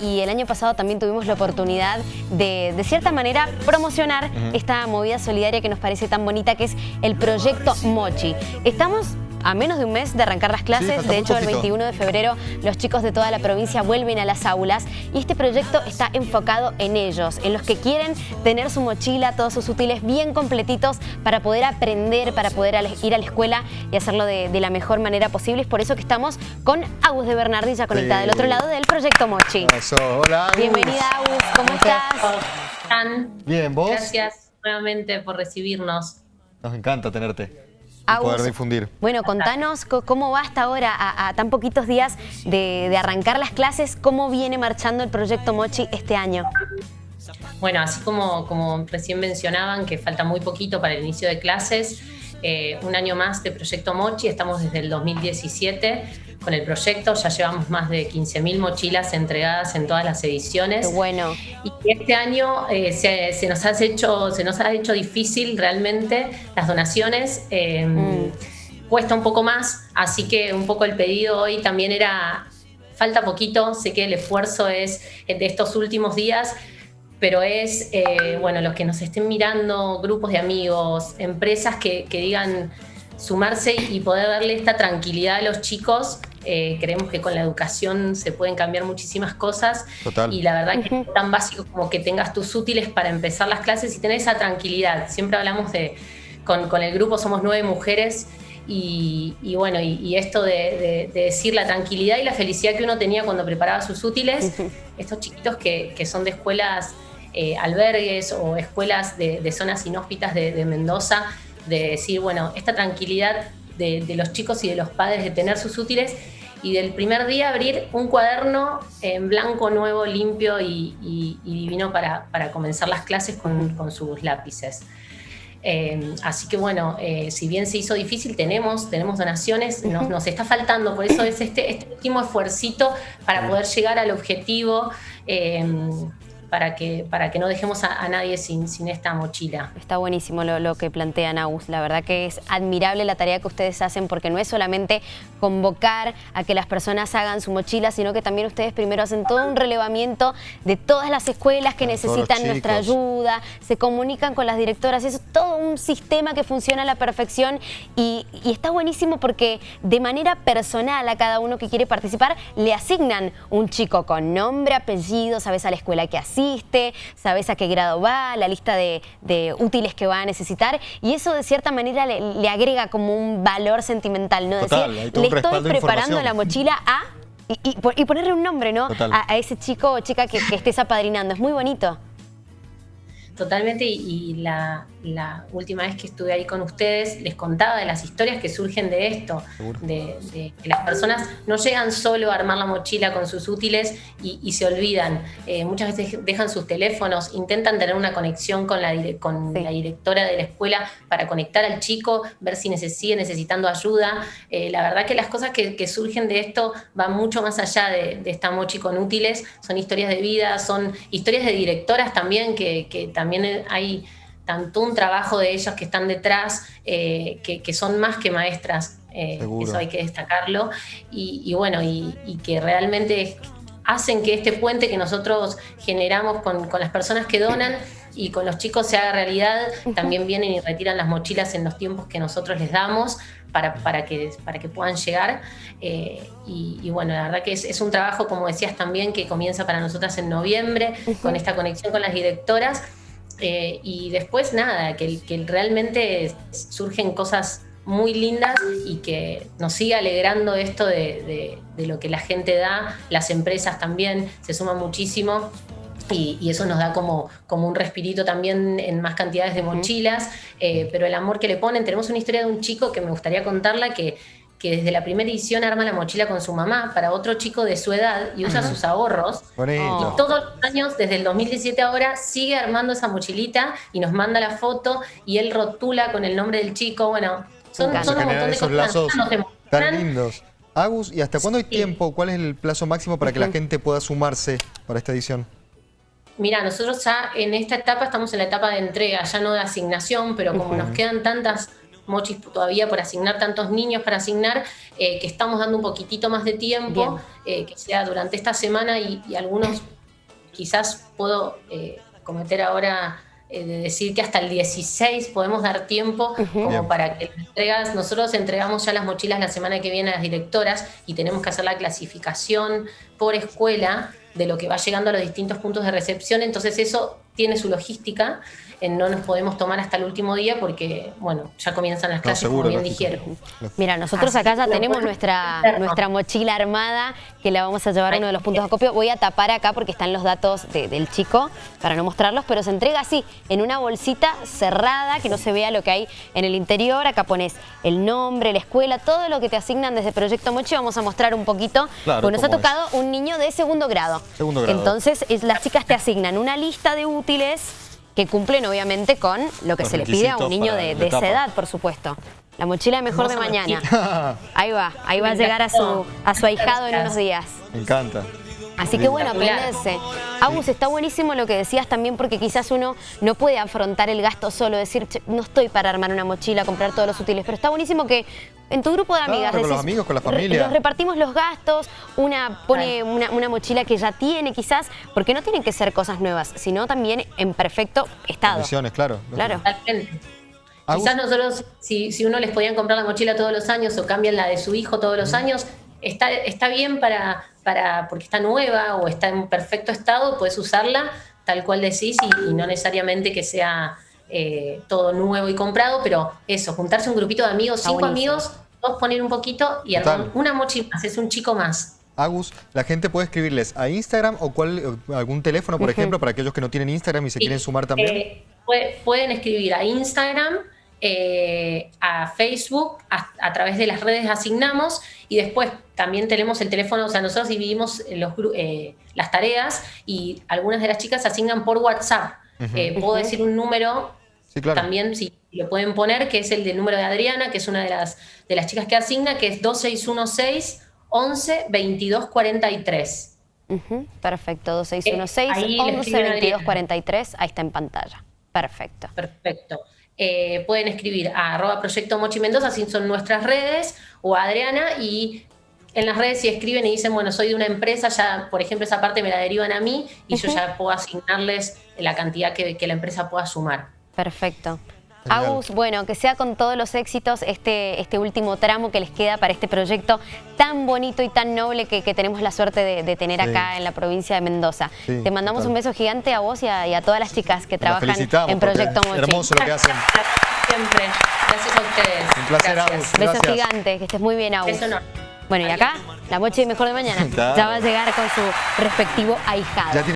y el año pasado también tuvimos la oportunidad de, de cierta manera, promocionar esta movida solidaria que nos parece tan bonita, que es el proyecto Mochi. Estamos a menos de un mes de arrancar las clases. de hecho, el 21 de febrero los chicos de toda la provincia vuelven a las aulas y este proyecto está enfocado en ellos, en los que quieren tener su mochila, todos sus útiles bien completitos para poder aprender, para poder ir a la escuela y hacerlo de, la mejor manera posible. Es por eso que estamos con Agus de Bernardi ya conectada del otro lado del Proyecto Mochi. Hola, Agus. Bienvenida, Agus. ¿Cómo estás? están? Bien, ¿vos? Gracias nuevamente por recibirnos. Nos encanta tenerte poder difundir. Bueno, contanos cómo va hasta ahora, a, tan poquitos días de, arrancar las clases, cómo viene marchando el proyecto Mochi este año. Bueno, así como, como recién mencionaban que falta muy poquito para el inicio de clases, eh, un año más de Proyecto Mochi, estamos desde el 2017 con el proyecto, ya llevamos más de 15.000 mochilas entregadas en todas las ediciones. bueno. Y este año eh, se, nos ha hecho, se nos ha hecho difícil realmente las donaciones. Em, mm. Cuesta un poco más, así que un poco el pedido hoy también era, falta poquito, sé que el esfuerzo es de estos últimos días, pero es, eh, bueno, los que nos estén mirando, grupos de amigos, empresas que, digan sumarse y poder darle esta tranquilidad a los chicos. Eh, creemos que con la educación se pueden cambiar muchísimas cosas. Total. Y la verdad que es tan básico como que tengas tus útiles para empezar las clases y tener esa tranquilidad. Siempre hablamos de, con, con el grupo somos nueve mujeres y, bueno, y, esto de, decir la tranquilidad y la felicidad que uno tenía cuando preparaba sus útiles, estos chiquitos que, que son de escuelas eh, albergues o escuelas de, zonas inhóspitas de, Mendoza, de decir, bueno, esta tranquilidad de, los chicos y de los padres de tener sus útiles y del primer día abrir un cuaderno en blanco, nuevo, limpio y, divino para, comenzar las clases con, sus lápices. Eh, así que bueno, eh, si bien se hizo difícil, tenemos, tenemos donaciones, nos, está faltando, por eso es este, este último esfuercito para poder llegar al objetivo para que, para que no dejemos a, nadie sin, sin, esta mochila. Está buenísimo lo, lo, que plantea Naus. La verdad que es admirable la tarea que ustedes hacen porque no es solamente convocar a que las personas hagan su mochila, sino que también ustedes primero hacen todo un relevamiento de todas las escuelas que necesitan nuestra ayuda, se comunican con las directoras, es todo un sistema que funciona a la perfección y, y está buenísimo porque de manera personal a cada uno que quiere participar le asignan un chico con nombre, apellido, sabes a la escuela que hace sabes a qué grado va, la lista de, útiles que va a necesitar y eso de cierta manera le, agrega como un valor sentimental, ¿no? Total, Decir, le estoy preparando la mochila a... Y, ponerle un nombre, ¿no? A, ese chico o chica que, que estés apadrinando. Es muy bonito. Totalmente, y, la, última vez que estuve ahí con ustedes les contaba de las historias que surgen de esto, de, que las personas no llegan solo a armar la mochila con sus útiles y, se olvidan. Eh, muchas veces dejan sus teléfonos, intentan tener una conexión con, la, con la directora de la escuela para conectar al chico, ver si sigue necesitando ayuda. Eh, la verdad que las cosas que, surgen de esto van mucho más allá de, esta mochi con útiles, son historias de vida, son historias de directoras también que, que también también hay tanto un trabajo de ellos que están detrás, eh, que, son más que maestras, eh, eso hay que destacarlo, y, bueno, y, que realmente hacen que este puente que nosotros generamos con, las personas que donan y con los chicos se haga realidad, también vienen y retiran las mochilas en los tiempos que nosotros les damos para, para, que, para que puedan llegar. Eh, y, bueno, la verdad que es, es, un trabajo, como decías también, que comienza para nosotras en noviembre, con esta conexión con las directoras eh, y después nada, que, que realmente surgen cosas muy lindas y que nos sigue alegrando esto de, lo que la gente da, las empresas también se suman muchísimo y, eso nos da como, como un respirito también en más cantidades de mochilas, eh, pero el amor que le ponen, tenemos una historia de un chico que me gustaría contarla que que desde la primera edición arma la mochila con su mamá para otro chico de su edad y usa sus ahorros. Y todos los años, desde el 2017 ahora, sigue armando esa mochilita y nos manda la foto y él rotula con el nombre del chico. Bueno, son, son un montón de esos lazos tan lindos. Agus, ¿y hasta cuándo hay tiempo? ¿Cuál es el plazo máximo para que la gente pueda sumarse para esta edición? Mira, nosotros ya en esta etapa estamos en la etapa de entrega, ya no de asignación, pero como nos quedan tantas mochis todavía por asignar tantos niños para asignar, eh, que estamos dando un poquitito más de tiempo, eh, que sea durante esta semana y, algunos quizás puedo eh, cometer ahora de decir que hasta el 16 podemos dar tiempo como para que entregas, nosotros entregamos ya las mochilas la semana que viene a las directoras y tenemos que hacer la clasificación por escuela de lo que va llegando a los distintos puntos de recepción, entonces eso tiene su logística no nos podemos tomar hasta el último día porque, bueno, ya comienzan las clases, como bien dijeron. Mira, nosotros acá ya tenemos nuestra, nuestra mochila armada que la vamos a llevar a uno de los puntos de acopio. Voy a tapar acá porque están los datos del chico para no mostrarlos, pero se entrega así, en una bolsita cerrada, que no se vea lo que hay en el interior. Acá pones el nombre, la escuela, todo lo que te asignan desde Proyecto Mochi. Vamos a mostrar un poquito, porque nos ha tocado un niño de segundo grado. Segundo grado. Entonces, las chicas te asignan una lista de útiles que cumplen obviamente con lo que se le pide a un niño de, esa edad, por supuesto. La mochila mejor de mañana. Ahí va, ahí va a llegar a su, a su ahijado en unos días. Me encanta. Así que bueno, aprenderse. Agus, está buenísimo lo que decías también porque quizás uno no puede afrontar el gasto solo, decir, no estoy para armar una mochila, comprar todos los útiles, pero está buenísimo que en tu grupo de amigas... con los amigos, con la familia. Nos repartimos los gastos, una pone una, mochila que ya tiene quizás, porque no tienen que ser cosas nuevas, sino también en perfecto estado. Condiciones, claro. Claro. Quizás nosotros, si, si uno les podían comprar la mochila todos los años o cambian la de su hijo todos los años, está, está bien para, para, porque está nueva o está en perfecto estado, puedes usarla tal cual decís y, no necesariamente que sea eh, todo nuevo y comprado, pero eso, juntarse un grupito de amigos, cinco amigos, dos poner un poquito y una mochi más, es un chico más. Agus, la gente puede escribirles a Instagram o cuál, algún teléfono, por ejemplo, para aquellos que no tienen Instagram y se quieren sumar también. Eh, pueden escribir a Instagram, eh, a Facebook, a, través de las redes asignamos y después también tenemos el teléfono, o sea, nosotros dividimos los, eh, las tareas y algunas de las chicas asignan por WhatsApp. Eh, puedo decir un número también, si lo pueden poner, que es el del número de Adriana, que es una de las, de las chicas que asigna, que es 2616 11 22 43. Perfecto, 2616 11 22 43, ahí está en pantalla. Perfecto. Perfecto. Eh, pueden escribir a arroba proyecto Mochi Mendoza, así son nuestras redes, o a Adriana, y en las redes si escriben y dicen, bueno, soy de una empresa, ya, por ejemplo, esa parte me la derivan a mí y yo ya puedo asignarles la cantidad que, que la empresa pueda sumar. Perfecto. Agus, bueno, que sea con todos los éxitos este, este último tramo que les queda para este proyecto tan bonito y tan noble que, tenemos la suerte de, tener acá en la provincia de Mendoza. Te mandamos un beso gigante a vos y a, todas las chicas que trabajan en Proyecto Mochi. hermoso lo que hacen. Siempre. Gracias a ustedes. Un placer, Agus. Besos gigantes, que estés muy bien, Agus. no. Bueno, y acá, la Mochi Mejor de Mañana ya va a llegar con su respectivo ahijado.